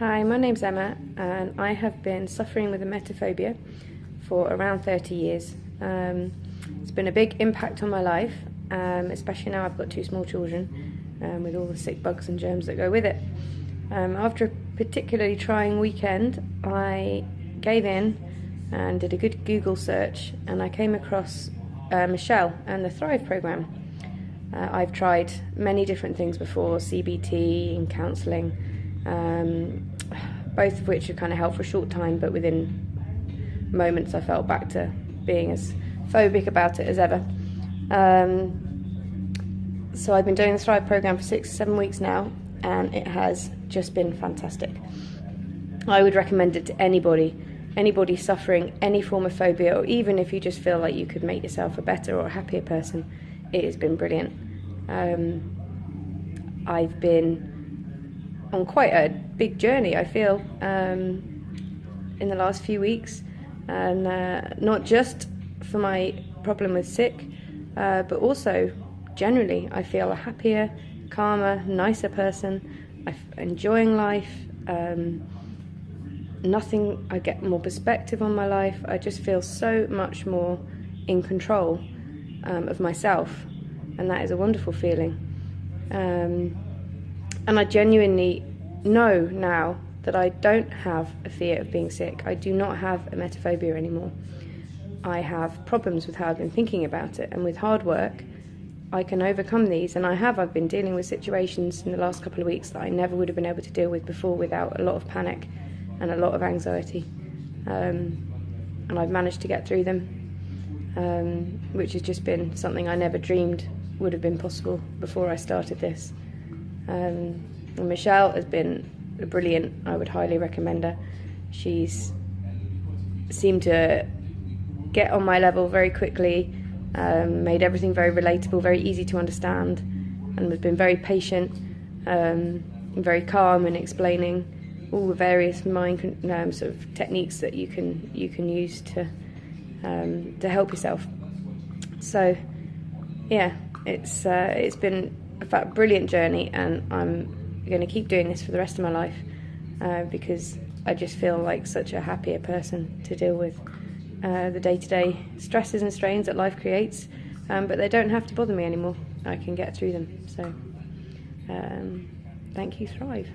Hi, my name's Emma, and I have been suffering with emetophobia for around 30 years. Um, it's been a big impact on my life, um, especially now I've got two small children um, with all the sick bugs and germs that go with it. Um, after a particularly trying weekend, I gave in and did a good Google search, and I came across uh, Michelle and the Thrive program. Uh, I've tried many different things before CBT and counselling, um, both of which have kind of helped for a short time, but within moments I felt back to being as phobic about it as ever. Um, so I've been doing the Thrive program for six, seven weeks now, and it has just been fantastic. I would recommend it to anybody, anybody suffering any form of phobia, or even if you just feel like you could make yourself a better or a happier person. It has been brilliant. Um, I've been on quite a big journey. I feel um, in the last few weeks, and uh, not just for my problem with sick, uh, but also generally, I feel a happier, calmer, nicer person. I'm enjoying life. Um, nothing, I get more perspective on my life. I just feel so much more in control um, of myself, and that is a wonderful feeling. Um, and I genuinely know now that I don't have a fear of being sick. I do not have a emetophobia anymore. I have problems with how I've been thinking about it, and with hard work, I can overcome these. And I have. I've been dealing with situations in the last couple of weeks that I never would have been able to deal with before without a lot of panic and a lot of anxiety. Um, and I've managed to get through them, um, which has just been something I never dreamed would have been possible before I started this. Um, Michelle has been brilliant. I would highly recommend her. She's seemed to get on my level very quickly, um, made everything very relatable, very easy to understand, and has been very patient, um, very calm in explaining all the various mind um, sort of techniques that you can you can use to um, to help yourself. So, yeah, it's uh, it's been a brilliant journey, and I'm going to keep doing this for the rest of my life uh, because I just feel like such a happier person to deal with uh, the day to day stresses and strains that life creates, um, but they don't have to bother me anymore. I can get through them. So, um, thank you, Thrive.